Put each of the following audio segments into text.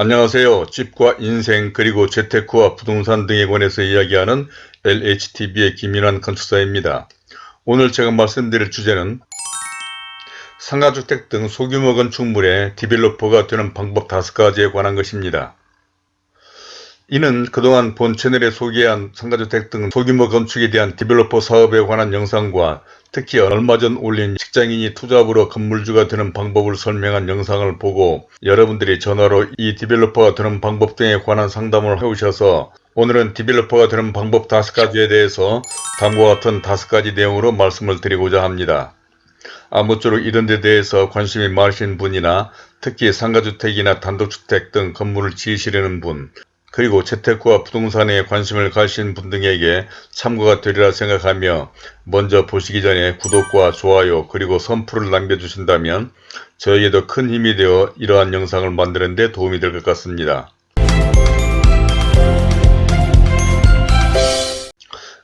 안녕하세요. 집과 인생 그리고 재테크와 부동산 등에 관해서 이야기하는 LHTV의 김인환 건축사입니다. 오늘 제가 말씀드릴 주제는 상가주택 등 소규모 건축물의 디벨로퍼가 되는 방법 5가지에 관한 것입니다. 이는 그동안 본 채널에 소개한 상가주택 등 소규모 건축에 대한 디벨로퍼 사업에 관한 영상과 특히 얼마 전 올린 직장인이 투잡으로 건물주가 되는 방법을 설명한 영상을 보고 여러분들이 전화로 이 디벨로퍼가 되는 방법 등에 관한 상담을 해오셔서 오늘은 디벨로퍼가 되는 방법 5가지에 대해서 다음과 같은 5가지 내용으로 말씀을 드리고자 합니다. 아무쪼록 이런 데 대해서 관심이 많으신 분이나 특히 상가주택이나 단독주택 등 건물을 지으시려는 분 그리고 재테크와 부동산에 관심을 가신 분 등에게 참고가 되리라 생각하며 먼저 보시기 전에 구독과 좋아요 그리고 선풀을 남겨주신다면 저에게도 큰 힘이 되어 이러한 영상을 만드는 데 도움이 될 것 같습니다.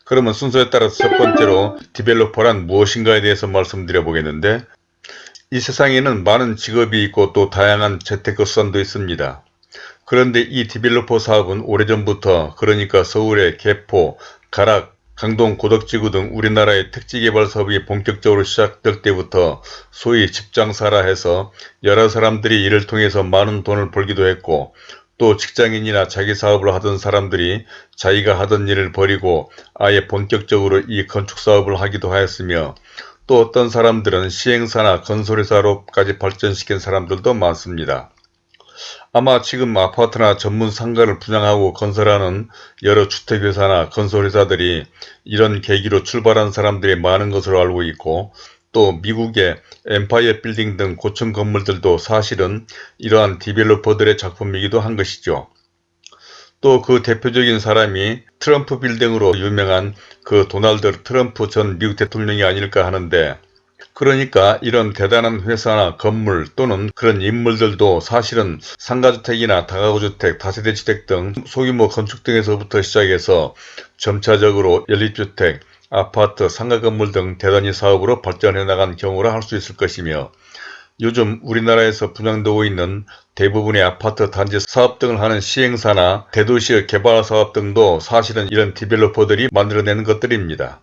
그러면 순서에 따라서 첫 번째로 디벨로퍼란 무엇인가에 대해서 말씀드려 보겠는데 이 세상에는 많은 직업이 있고 또 다양한 재테크 수단도 있습니다. 그런데 이 디벨로퍼 사업은 오래전부터 그러니까 서울의 개포, 가락, 강동, 고덕지구 등 우리나라의 택지개발 사업이 본격적으로 시작될 때부터 소위 집장사라 해서 여러 사람들이 이를 통해서 많은 돈을 벌기도 했고 또 직장인이나 자기 사업을 하던 사람들이 자기가 하던 일을 버리고 아예 본격적으로 이 건축 사업을 하기도 하였으며 또 어떤 사람들은 시행사나 건설회사로까지 발전시킨 사람들도 많습니다. 아마 지금 아파트나 전문 상가를 분양하고 건설하는 여러 주택회사나 건설회사들이 이런 계기로 출발한 사람들이 많은 것으로 알고 있고 또 미국의 엠파이어 빌딩 등 고층 건물들도 사실은 이러한 디벨로퍼들의 작품이기도 한 것이죠. 또 그 대표적인 사람이 트럼프 빌딩으로 유명한 그 도널드 트럼프 전 미국 대통령이 아닐까 하는데 그러니까 이런 대단한 회사나 건물 또는 그런 인물들도 사실은 상가주택이나 다가구주택, 다세대주택 등 소규모 건축 등에서부터 시작해서 점차적으로 연립주택, 아파트, 상가 건물 등 대단히 사업으로 발전해 나간 경우라 할 수 있을 것이며 요즘 우리나라에서 분양되고 있는 대부분의 아파트 단지 사업 등을 하는 시행사나 대도시의 개발 사업 등도 사실은 이런 디벨로퍼들이 만들어내는 것들입니다.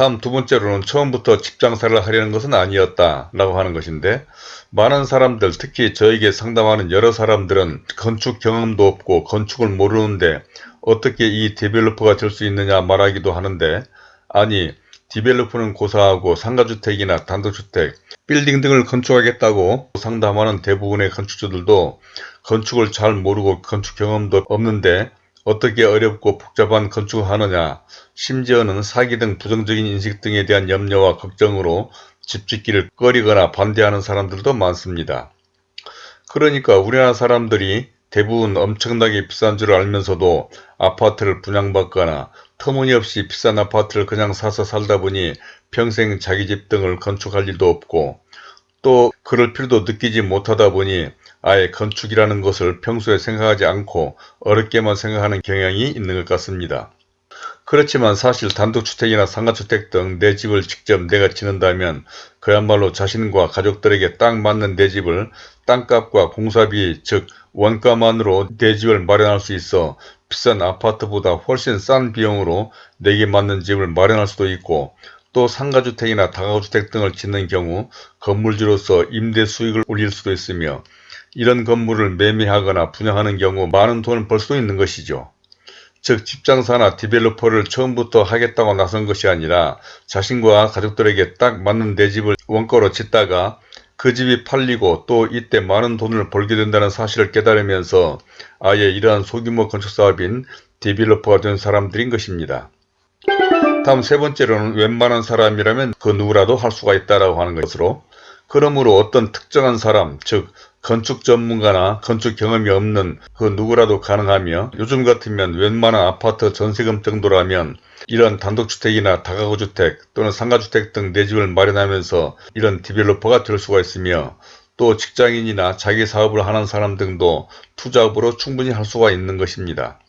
다음 두 번째로는 처음부터 집장사를 하려는 것은 아니었다 라고 하는 것인데 많은 사람들 특히 저에게 상담하는 여러 사람들은 건축 경험도 없고 건축을 모르는데 어떻게 이 디벨로퍼가 될 수 있느냐 말하기도 하는데 아니 디벨로퍼는 고사하고 상가주택이나 단독주택, 빌딩 등을 건축하겠다고 상담하는 대부분의 건축주들도 건축을 잘 모르고 건축 경험도 없는데 어떻게 어렵고 복잡한 건축을 하느냐 심지어는 사기 등 부정적인 인식 등에 대한 염려와 걱정으로 집 짓기를 꺼리거나 반대하는 사람들도 많습니다. 그러니까 우리나라 사람들이 대부분 엄청나게 비싼 줄 알면서도 아파트를 분양받거나 터무니없이 비싼 아파트를 그냥 사서 살다 보니 평생 자기 집 등을 건축할 일도 없고 또 그럴 필요도 느끼지 못하다 보니 아예 건축이라는 것을 평소에 생각하지 않고 어렵게만 생각하는 경향이 있는 것 같습니다. 그렇지만 사실 단독주택이나 상가주택 등 내 집을 직접 내가 짓는다면 그야말로 자신과 가족들에게 딱 맞는 내 집을 땅값과 공사비 즉 원가만으로 내 집을 마련할 수 있어 비싼 아파트보다 훨씬 싼 비용으로 내게 맞는 집을 마련할 수도 있고 또 상가주택이나 다가구주택 등을 짓는 경우 건물주로서 임대 수익을 올릴 수도 있으며 이런 건물을 매매하거나 분양하는 경우 많은 돈을 벌수 있는 것이죠. 즉 집장사나 디벨로퍼를 처음부터 하겠다고 나선 것이 아니라 자신과 가족들에게 딱 맞는 내 집을 원가로 짓다가 그 집이 팔리고 또 이때 많은 돈을 벌게 된다는 사실을 깨달으면서 아예 이러한 소규모 건축사업인 디벨로퍼가 된 사람들인 것입니다. 다음 세 번째로는 웬만한 사람이라면 그 누구라도 할 수가 있다라고 하는 것으로 그러므로 어떤 특정한 사람 즉 건축 전문가나 건축 경험이 없는 그 누구라도 가능하며 요즘 같으면 웬만한 아파트 전세금 정도라면 이런 단독주택이나 다가구주택 또는 상가주택 등 내 집을 마련하면서 이런 디벨로퍼가 될 수가 있으며 또 직장인이나 자기 사업을 하는 사람 등도 투잡으로 충분히 할 수가 있는 것입니다.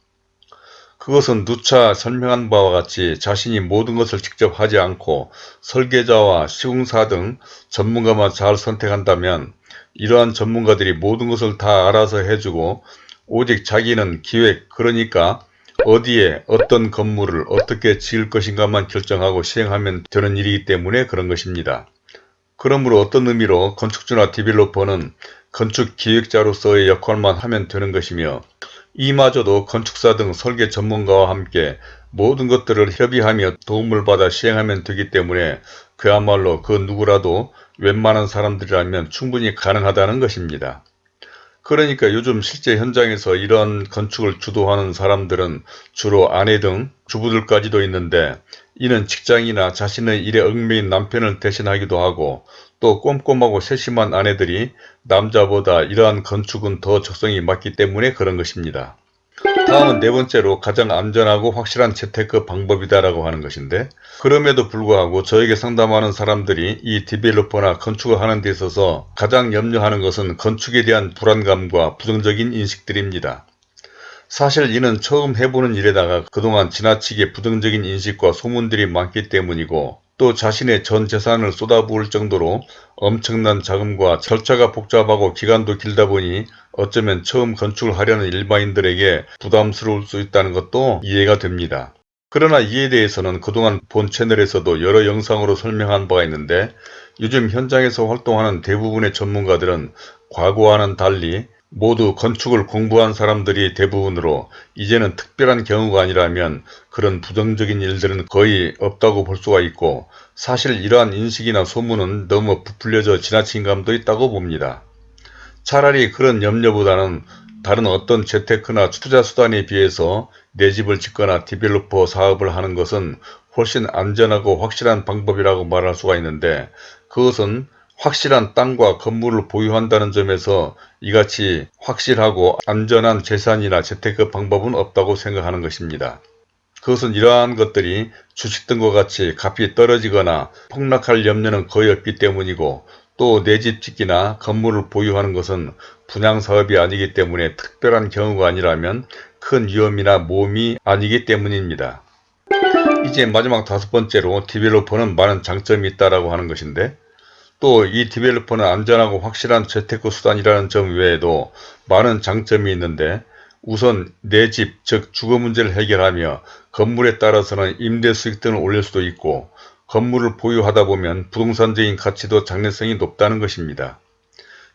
그것은 누차 설명한 바와 같이 자신이 모든 것을 직접 하지 않고 설계자와 시공사 등 전문가만 잘 선택한다면 이러한 전문가들이 모든 것을 다 알아서 해주고 오직 자기는 기획 그러니까 어디에 어떤 건물을 어떻게 지을 것인가만 결정하고 시행하면 되는 일이기 때문에 그런 것입니다. 그러므로 어떤 의미로 건축주나 디벨로퍼는 건축 기획자로서의 역할만 하면 되는 것이며 이마저도 건축사 등 설계 전문가와 함께 모든 것들을 협의하며 도움을 받아 시행하면 되기 때문에 그야말로 그 누구라도 웬만한 사람들이라면 충분히 가능하다는 것입니다. 그러니까 요즘 실제 현장에서 이런 건축을 주도하는 사람들은 주로 아내 등 주부들까지도 있는데 이는 직장이나 자신의 일에 얽매인 남편을 대신하기도 하고 또 꼼꼼하고 세심한 아내들이 남자보다 이러한 건축은 더 적성이 맞기 때문에 그런 것입니다. 다음은 네 번째로 가장 안전하고 확실한 재테크 방법이다라고 하는 것인데 그럼에도 불구하고 저에게 상담하는 사람들이 이 디벨로퍼나 건축을 하는 데 있어서 가장 염려하는 것은 건축에 대한 불안감과 부정적인 인식들입니다. 사실 이는 처음 해보는 일에다가 그동안 지나치게 부정적인 인식과 소문들이 많기 때문이고 또 자신의 전 재산을 쏟아부을 정도로 엄청난 자금과 절차가 복잡하고 기간도 길다 보니 어쩌면 처음 건축을 하려는 일반인들에게 부담스러울 수 있다는 것도 이해가 됩니다. 그러나 이에 대해서는 그동안 본 채널에서도 여러 영상으로 설명한 바가 있는데 요즘 현장에서 활동하는 대부분의 전문가들은 과거와는 달리 모두 건축을 공부한 사람들이 대부분으로 이제는 특별한 경우가 아니라면 그런 부정적인 일들은 거의 없다고 볼 수가 있고 사실 이러한 인식이나 소문은 너무 부풀려져 지나친 감도 있다고 봅니다. 차라리 그런 염려보다는 다른 어떤 재테크나 투자 수단에 비해서 내 집을 짓거나 디벨로퍼 사업을 하는 것은 훨씬 안전하고 확실한 방법이라고 말할 수가 있는데 그것은 확실한 땅과 건물을 보유한다는 점에서 이같이 확실하고 안전한 재산이나 재테크 방법은 없다고 생각하는 것입니다. 그것은 이러한 것들이 주식 등과 같이 값이 떨어지거나 폭락할 염려는 거의 없기 때문이고 또 내 집 짓기나 건물을 보유하는 것은 분양사업이 아니기 때문에 특별한 경우가 아니라면 큰 위험이나 모험이 아니기 때문입니다. 이제 마지막 다섯 번째로 디벨로퍼는 많은 장점이 있다고 하는 것인데 또 이 디벨로퍼는 안전하고 확실한 재테크 수단이라는 점 외에도 많은 장점이 있는데 우선 내 집, 즉 주거 문제를 해결하며 건물에 따라서는 임대 수익 등을 올릴 수도 있고 건물을 보유하다 보면 부동산적인 가치도 장래성이 높다는 것입니다.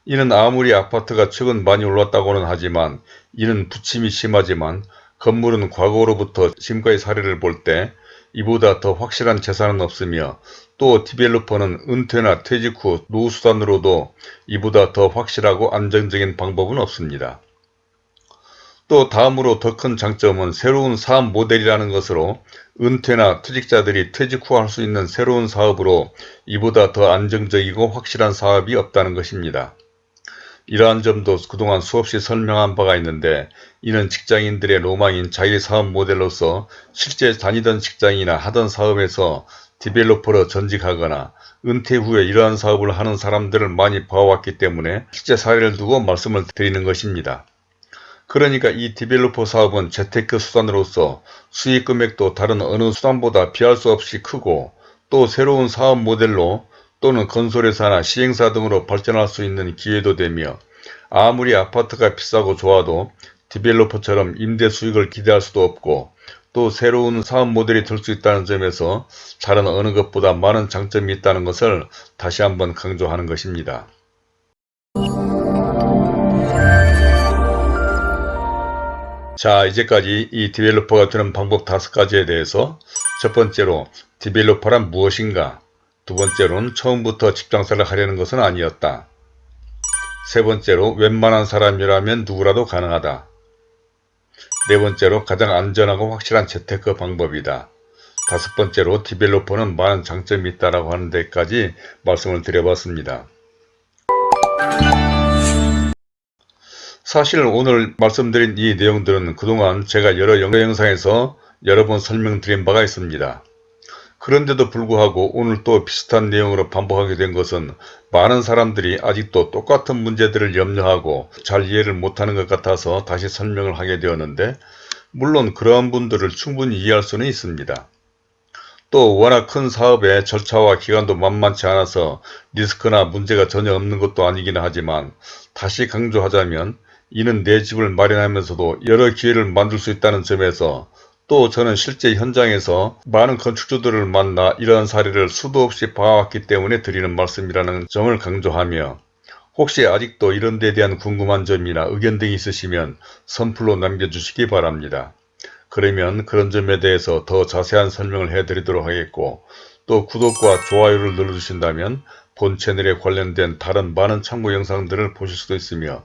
이는 아무리 아파트가 최근 많이 올랐다고는 하지만 이는 부침이 심하지만 건물은 과거로부터 지금까지 사례를 볼때 이보다 더 확실한 재산은 없으며 또 디벨로퍼는 은퇴나 퇴직 후 노후수단으로도 이보다 더 확실하고 안정적인 방법은 없습니다. 또 다음으로 더 큰 장점은 새로운 사업 모델이라는 것으로 은퇴나 퇴직자들이 퇴직 후 할 수 있는 새로운 사업으로 이보다 더 안정적이고 확실한 사업이 없다는 것입니다. 이러한 점도 그동안 수없이 설명한 바가 있는데 이는 직장인들의 로망인 자기 사업 모델로서 실제 다니던 직장이나 하던 사업에서 디벨로퍼로 전직하거나 은퇴 후에 이러한 사업을 하는 사람들을 많이 봐왔기 때문에 실제 사례를 두고 말씀을 드리는 것입니다. 그러니까 이 디벨로퍼 사업은 재테크 수단으로서 수익 금액도 다른 어느 수단보다 비할 수 없이 크고 또 새로운 사업 모델로 또는 건설회사나 시행사 등으로 발전할 수 있는 기회도 되며 아무리 아파트가 비싸고 좋아도 디벨로퍼처럼 임대 수익을 기대할 수도 없고 또 새로운 사업 모델이 될 수 있다는 점에서 다른 어느 것보다 많은 장점이 있다는 것을 다시 한번 강조하는 것입니다. 자 이제까지 이 디벨로퍼가 되는 방법 다섯 가지에 대해서 첫 번째로 디벨로퍼란 무엇인가 두 번째로는 처음부터 집장사를 하려는 것은 아니었다. 세 번째로 웬만한 사람이라면 누구라도 가능하다. 네 번째로 가장 안전하고 확실한 재테크 방법이다. 다섯 번째로 디벨로퍼는 많은 장점이 있다고 하는 데까지 말씀을 드려봤습니다. 사실 오늘 말씀드린 이 내용들은 그동안 제가 여러 영상에서 여러 번 설명드린 바가 있습니다. 그런데도 불구하고 오늘 또 비슷한 내용으로 반복하게 된 것은 많은 사람들이 아직도 똑같은 문제들을 염려하고 잘 이해를 못하는 것 같아서 다시 설명을 하게 되었는데 물론 그러한 분들을 충분히 이해할 수는 있습니다. 또 워낙 큰 사업의 절차와 기간도 만만치 않아서 리스크나 문제가 전혀 없는 것도 아니긴 하지만 다시 강조하자면 이는 내 집을 마련하면서도 여러 기회를 만들 수 있다는 점에서 또 저는 실제 현장에서 많은 건축주들을 만나 이러한 사례를 수도 없이 봐왔기 때문에 드리는 말씀이라는 점을 강조하며 혹시 아직도 이런 데 대한 궁금한 점이나 의견 등이 있으시면 선플로 남겨주시기 바랍니다. 그러면 그런 점에 대해서 더 자세한 설명을 해드리도록 하겠고 또 구독과 좋아요를 눌러주신다면 본 채널에 관련된 다른 많은 참고 영상들을 보실 수도 있으며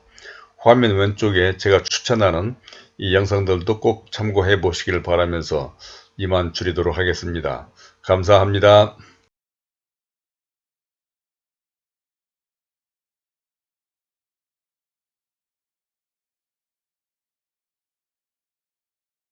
화면 왼쪽에 제가 추천하는 이 영상들도 꼭 참고해 보시길 바라면서 이만 줄이도록 하겠습니다. 감사합니다.